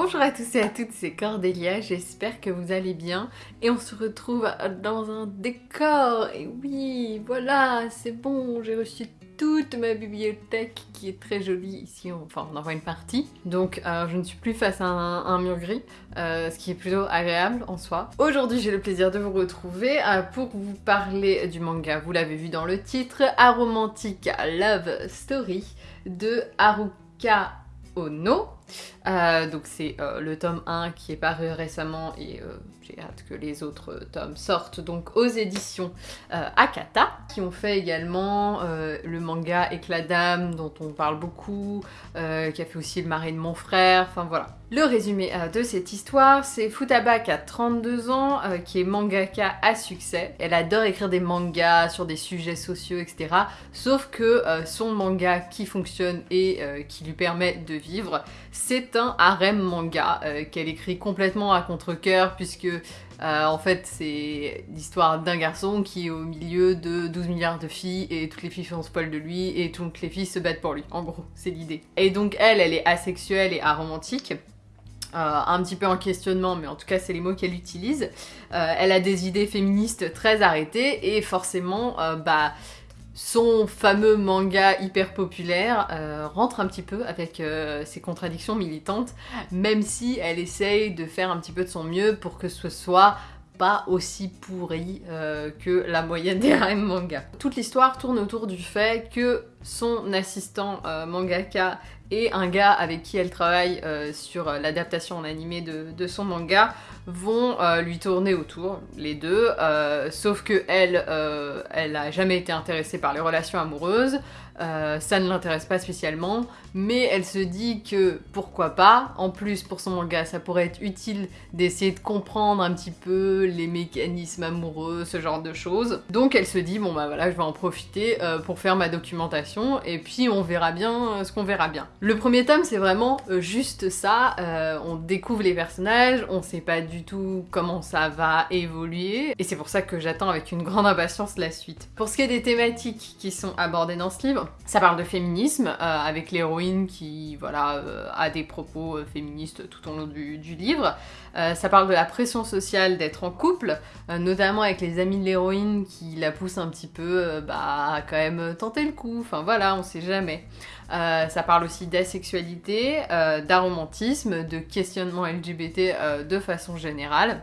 Bonjour à tous et à toutes, c'est Cordélia, j'espère que vous allez bien et on se retrouve dans un décor et oui, voilà, c'est bon, j'ai reçu toute ma bibliothèque qui est très jolie ici, enfin on en voit une partie. Donc euh, je ne suis plus face à un, mur gris, euh, ce qui est plutôt agréable en soi. Aujourd'hui j'ai le plaisir de vous retrouver euh, pour vous parler du manga, vous l'avez vu dans le titre, Aromantic Love Story de Haruka Ono. Donc c'est le tome 1 qui est paru récemment et j'ai hâte que les autres tomes sortent, donc aux éditions euh, Akata, qui ont fait également euh, le manga Éclat d'âme, dont on parle beaucoup, euh, qui a fait aussi Le mari de mon frère, enfin voilà. Le résumé de cette histoire, c'est Futaba qui a 32 ans, qui est mangaka à succès. Elle adore écrire des mangas sur des sujets sociaux, etc. Sauf que son manga qui fonctionne et qui lui permet de vivre, c'est un harem manga qu'elle écrit complètement à contre-coeur puisque euh, en fait, c'est l'histoire d'un garçon qui est au milieu de 12 milliards de filles et toutes les filles font spoil de lui et toutes les filles se battent pour lui. En gros, c'est l'idée. Et donc elle, elle est asexuelle et aromantique. Euh, un petit peu en questionnement, mais en tout cas c'est les mots qu'elle utilise. Euh, elle a des idées féministes très arrêtées et forcément, bah son fameux manga hyper populaire euh, rentre un petit peu avec euh, ses contradictions militantes, même si elle essaye de faire un petit peu de son mieux pour que ce soit pas aussi pourri euh, que la moyenne des RM manga. Toute l'histoire tourne autour du fait que son assistant mangaka et un gars avec qui elle travaille sur l'adaptation en animé de son manga vont euh, lui tourner autour, les deux, euh, sauf que elle, euh, elle a jamais été intéressée par les relations amoureuses, euh, ça ne l'intéresse pas spécialement, mais elle se dit que pourquoi pas, en plus pour son manga ça pourrait être utile d'essayer de comprendre un petit peu les mécanismes amoureux, ce genre de choses. Donc elle se dit bon bah voilà je vais en profiter euh, pour faire ma documentation et puis on verra bien euh, ce qu'on verra bien. Le premier tome c'est vraiment juste ça, on découvre les personnages, on sait pas du tout comment ça va évoluer et c'est pour ça que j'attends avec une grande impatience la suite. Pour ce qui est des thématiques qui sont abordées dans ce livre, ça parle de féminisme, euh, avec l'héroïne qui voilà, euh, a des propos euh, féministes tout au long du, livre. ça parle de la pression sociale d'être en couple, notamment avec les amis de l'héroïne qui la poussent un petit peu bah, à quand même tenter le coup, voilà, on sait jamais. ça parle aussi d'asexualité, d'aromantisme, de questionnement LGBT de façon générale.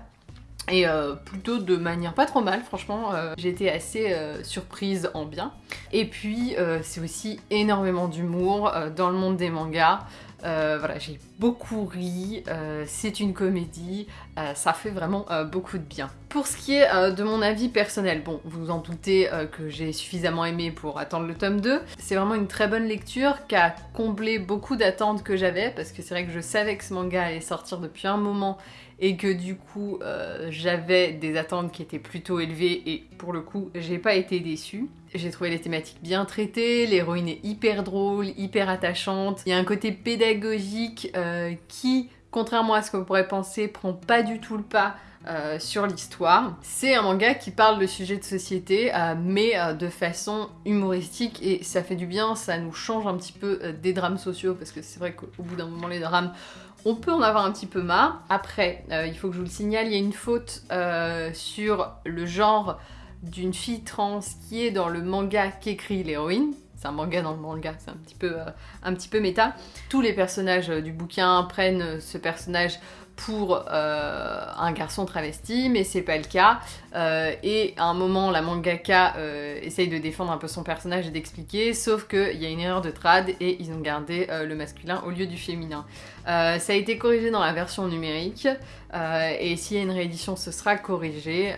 Et euh, plutôt de manière pas trop mal, franchement, euh, été assez euh, surprise en bien. Et puis, c'est aussi énormément d'humour dans le monde des mangas. Voilà, j'ai beaucoup ri, c'est une comédie, ça fait vraiment beaucoup de bien. Pour ce qui est de mon avis personnel, bon, vous vous en doutez que j'ai suffisamment aimé pour attendre le tome 2, c'est vraiment une très bonne lecture qui a comblé beaucoup d'attentes que j'avais, parce que c'est vrai que je savais que ce manga allait sortir depuis un moment et que du coup euh, j'avais des attentes qui étaient plutôt élevées et pour le coup j'ai pas été déçue. J'ai trouvé les thématiques bien traitées, l'héroïne est hyper drôle, hyper attachante, il y a un côté pédagogique euh, qui, contrairement à ce que vous pourrait penser, prend pas du tout le pas euh, sur l'histoire. C'est un manga qui parle de sujets de société, mais de façon humoristique, et ça fait du bien, ça nous change un petit peu des drames sociaux, parce que c'est vrai qu'au bout d'un moment, les drames, on peut en avoir un petit peu marre. Après, euh, il faut que je vous le signale, il y a une faute euh, sur le genre d'une fille trans qui est dans le manga qu'écrit l'héroïne. C'est un manga dans le manga, c'est un petit peu, euh, un petit peu méta. Tous les personnages du bouquin prennent ce personnage pour euh, un garçon travesti, mais c'est pas le cas. Euh, et à un moment, la mangaka euh, essaye de défendre un peu son personnage et d'expliquer, sauf qu'il y a une erreur de trad et ils ont gardé le masculin au lieu du féminin. ça a été corrigé dans la version numérique, et s'il y a une réédition, ce sera corrigé,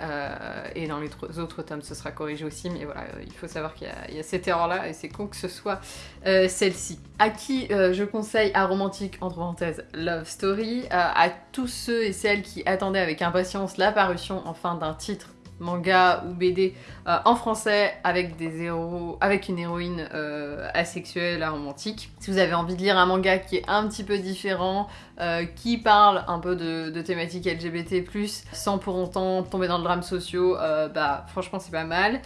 et dans les autres tomes, ce sera corrigé aussi, mais voilà, il faut savoir qu'il y, a cette erreur-là, et c'est con que ce soit celle-ci. À qui je conseille à romantique, entre parenthèses, Love Story, à tous ceux et celles qui attendaient avec impatience la parution enfin d'un titre manga ou BD euh, en français avec des héros, avec une héroïne euh, asexuelle, romantique. Si vous avez envie de lire un manga qui est un petit peu différent, euh, qui parle un peu de, de thématiques LGBT+, sans pour autant tomber dans le drame sociaux, bah franchement c'est pas mal.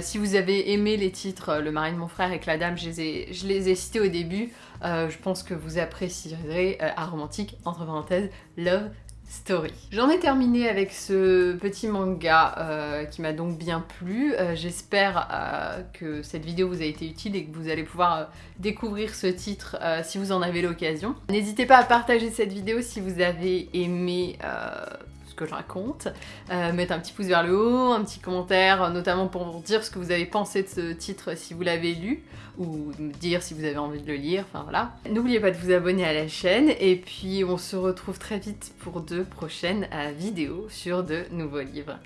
si vous avez aimé les titres Le mari de mon frère et que la dame, je les ai, je les ai cités au début, je pense que vous apprécierez Aromantique, entre parenthèses, Love Story. J'en ai terminé avec ce petit manga euh, qui m'a donc bien plu. Euh, j'espère euh, que cette vidéo vous a été utile et que vous allez pouvoir découvrir ce titre si vous en avez l'occasion. N'hésitez pas à partager cette vidéo si vous avez aimé que je raconte. mettre un petit pouce vers le haut, un petit commentaire, notamment pour dire ce que vous avez pensé de ce titre si vous l'avez lu ou dire si vous avez envie de le lire, enfin voilà. N'oubliez pas de vous abonner à la chaîne et puis on se retrouve très vite pour de prochaines euh, vidéos sur de nouveaux livres.